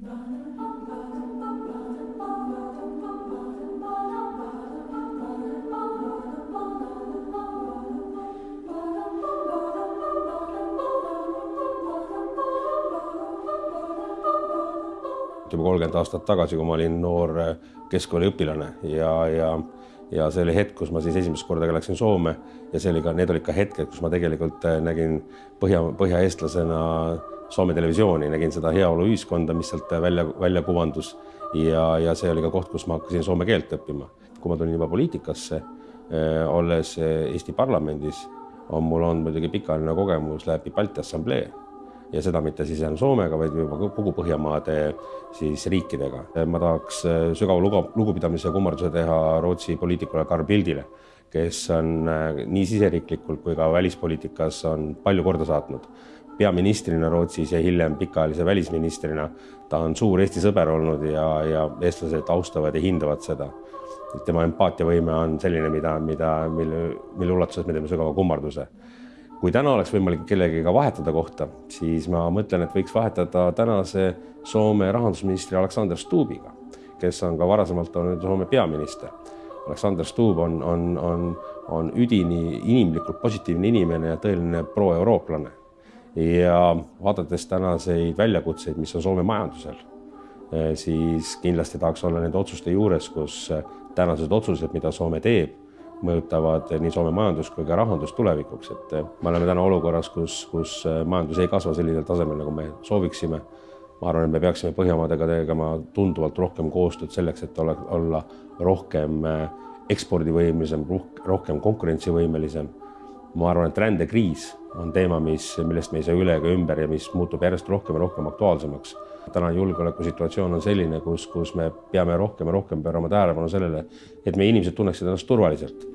juba kolmkümmend aastat tagasi, kui ma olin noor keskkooliõpilane ja, ja ja see oli hetk, kus ma siis esimest korda ka läksin Soome ja see oli ka, need olid ka hetked, kus ma tegelikult nägin põhja, põhjaeestlasena Soome televisiooni, nägin seda heaoluühiskonda, mis sealt välja, välja kuvandus ja, ja see oli ka koht, kus ma hakkasin soome keelt õppima. kui ma tulin juba poliitikasse, olles Eesti parlamendis, on mul olnud muidugi pikaajaline kogemus läbi Balti Assamblee ja seda mitte siis ainult Soomega, vaid juba kogu Põhjamaade siis riikidega. ma tahaks äh, sügava lugu, lugupidamise kummarduse teha Rootsi poliitikule Carl Bildile, kes on äh, nii siseriiklikult kui ka välispoliitikas on palju korda saatnud. Peaministrina Rootsis ja hiljem pikaajalise välisministrina ta on suur Eesti sõber olnud ja, ja eestlased austavad ja hindavad seda. tema empaatiavõime on selline, mida, mida, mille, mille ulatuses me teeme sügava kummarduse kui täna oleks võimalik kellegagi vahetada kohta, siis ma mõtlen, et võiks vahetada tänase Soome rahandusministri Aleksander Stubbiga, kes on ka varasemalt olnud Soome peaminister. Aleksander Stubb on, on, on, on üdini inimlikult positiivne inimene ja tõeline pro-eurooplane. Ja vaadates tänaseid väljakutseid, mis on Soome majandusel, eh, siis kindlasti tahaks olla nende otsuste juures, kus tänased otsused, mida Soome teeb mõjutavad nii Soome majandust kui ka rahandust tulevikuks, et eh, me oleme täna olukorras, kus, kus eh, majandus ei kasva sellisel tasemel, nagu me sooviksime. ma arvan, et me peaksime Põhjamaadega tegema tunduvalt rohkem koostööd selleks, et ole, olla rohkem eh, ekspordivõimelisem, rohkem konkurentsivõimelisem. Ma arvan, et rändekriis on teema, mis, millest me ei saa üle ega ümber ja mis muutub järjest rohkem ja rohkem aktuaalsemaks. Tänane julgeolekusituatsioon on selline, kus, kus me peame rohkem ja rohkem pöörama tähelepanu sellele, et meie inimesed tunneksid ennast turvaliselt